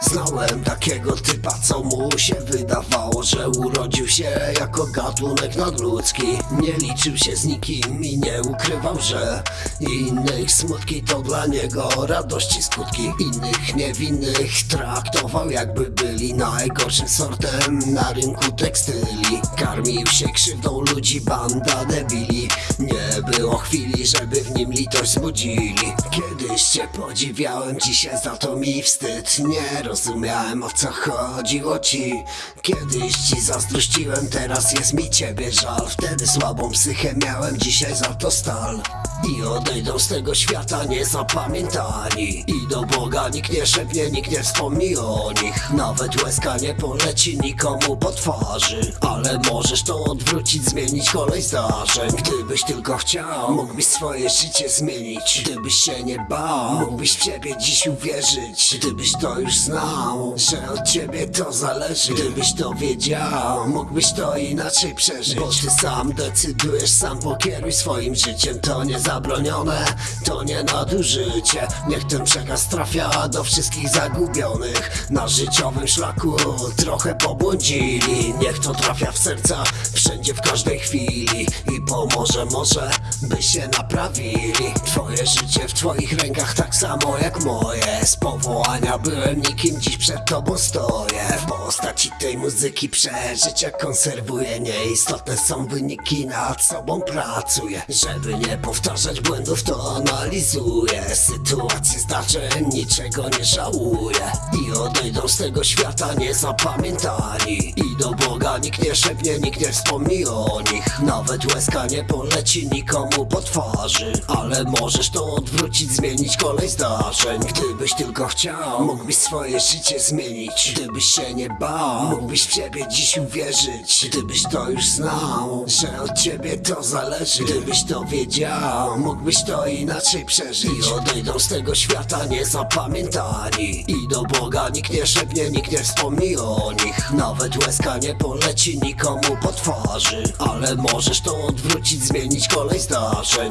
Znałem takiego typa, co mu się wydawało, że urodził się jako gatunek nadludzki. Nie liczył się z nikim i nie ukrywał, że innych smutki to dla niego radości skutki. Innych niewinnych traktował jakby byli najgorszym sortem na rynku tekstyli. Karmił się krzywdą ludzi, banda debili. Nie było chwili, żeby w nim litość zbudzili. Kiedyś cię podziwiałem, dzisiaj za to mi wstyd. Nie rozumiałem o co chodziło ci. Kiedyś ci zazdrościłem, teraz jest mi ciebie żal. Wtedy słabą psychę miałem, dzisiaj za to stal i odejdą z tego świata niezapamiętani. I do Boga nikt nie szepnie, nikt nie wspomni o nich. Nawet łezka nie poleci nikomu po twarzy. Ale możesz to odwrócić, zmienić kolej zdarzeń. Gdybyś tylko chciał, mógłbyś swoje życie zmienić. Gdybyś się nie bał, mógłbyś w siebie dziś uwierzyć. Gdybyś to już znał, że od ciebie to zależy. Gdybyś to wiedział, mógłbyś to inaczej przeżyć. Bo ty sam decydujesz, sam pokieruj swoim życiem. To nie zabronione, to nie nadużycie. Niech ten przekaz trafia do wszystkich zagubionych. Na życiowym szlaku trochę pobłądzili. Niech to trafia w serca, wszędzie, w każdej chwili. I pomoże może, by się naprawili. Twoje życie w twoich rękach tak samo jak moje. Z powołania byłem nikim, dziś przed tobą stoję. W postaci tej muzyki przeżycia konserwuję Nieistotne są wyniki, nad sobą pracuję. Żeby nie powtarzać błędów to analizuję. Sytuacje zdarzeń, niczego nie żałuję. I odejdą z tego świata niezapamiętani. I do Boga nikt nie szepnie, nikt nie wspomni o nich. Nawet łezka nie poleci nikomu po twarzy Ale możesz to odwrócić, zmienić kolej zdarzeń. Gdybyś tylko chciał, mógłbyś swoje życie zmienić. Gdybyś się nie bał, mógłbyś w siebie dziś uwierzyć. Gdybyś to już znał, że od ciebie to zależy. Gdybyś to wiedział, mógłbyś to inaczej przeżyć. I odejdą z tego świata niezapamiętani. I do Boga nikt nie szepnie, nikt nie wspomni o nich. Nawet łezka nie poleci nikomu po twarzy Ale możesz to odwrócić, zmienić kolej zdarzeń даже